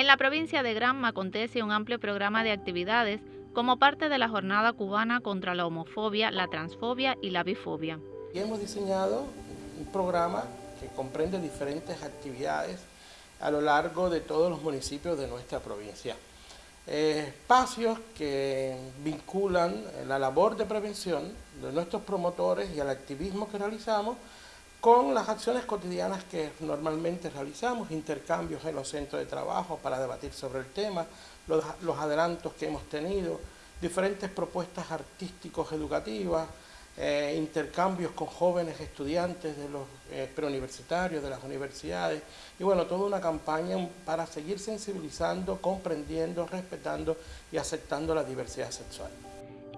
En la provincia de Granma acontece un amplio programa de actividades como parte de la jornada cubana contra la homofobia, la transfobia y la bifobia. Y hemos diseñado un programa que comprende diferentes actividades a lo largo de todos los municipios de nuestra provincia. Eh, espacios que vinculan la labor de prevención de nuestros promotores y el activismo que realizamos con las acciones cotidianas que normalmente realizamos, intercambios en los centros de trabajo para debatir sobre el tema, los, adelantos que hemos tenido, diferentes propuestas artísticos educativas, eh, intercambios con jóvenes estudiantes de los eh, preuniversitarios, de las universidades, y bueno, toda una campaña para seguir sensibilizando, comprendiendo, respetando y aceptando la diversidad sexual.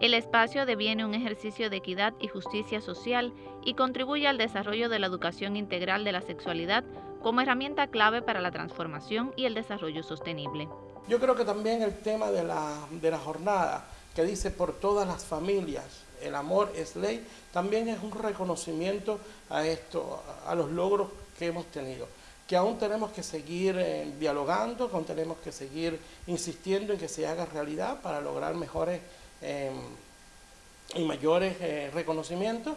El espacio deviene un ejercicio de equidad y justicia social y contribuye al desarrollo de la educación integral de la sexualidad como herramienta clave para la transformación y el desarrollo sostenible. Yo creo que también el tema de la, de la jornada, que dice por todas las familias, el amor es ley, también es un reconocimiento a esto, a los logros que hemos tenido que aún tenemos que seguir eh, dialogando, aún tenemos que seguir insistiendo en que se haga realidad para lograr mejores Em, y mayores eh, reconocimientos,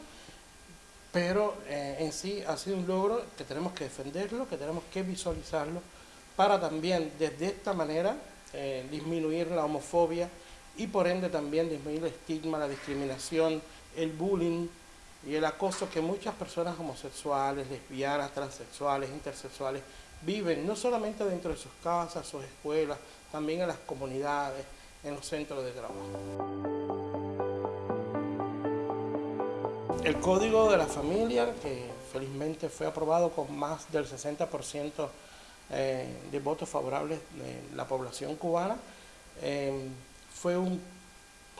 pero eh, en sí ha sido un logro que tenemos que defenderlo, que tenemos que visualizarlo, para también desde esta manera eh, disminuir la homofobia y por ende también disminuir el estigma, la discriminación, el bullying y el acoso que muchas personas homosexuales, lesbianas, transexuales, intersexuales viven, no solamente dentro de sus casas, sus escuelas, también en las comunidades, en los centros de trabajo. El Código de la Familia, que felizmente fue aprobado con más del 60% eh, de votos favorables de la población cubana, eh, fue un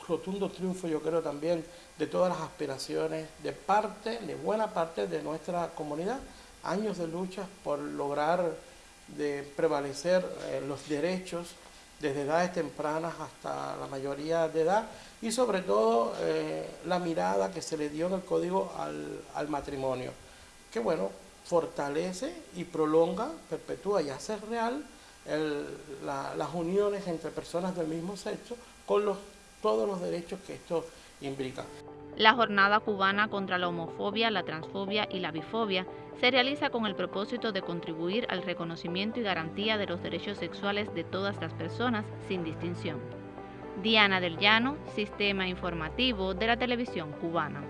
rotundo triunfo, yo creo también, de todas las aspiraciones de parte, de buena parte de nuestra comunidad, años de lucha por lograr de prevalecer eh, los derechos desde edades tempranas hasta la mayoría de edad y sobre todo eh, la mirada que se le dio en el código al, matrimonio, que bueno, fortalece y prolonga, perpetúa y hace real las uniones entre personas del mismo sexo con los, todos los derechos que esto implica. La jornada cubana contra la homofobia, la transfobia y la bifobia se realiza con el propósito de contribuir al reconocimiento y garantía de los derechos sexuales de todas las personas sin distinción. Diana del Llano, Sistema Informativo de la Televisión Cubana.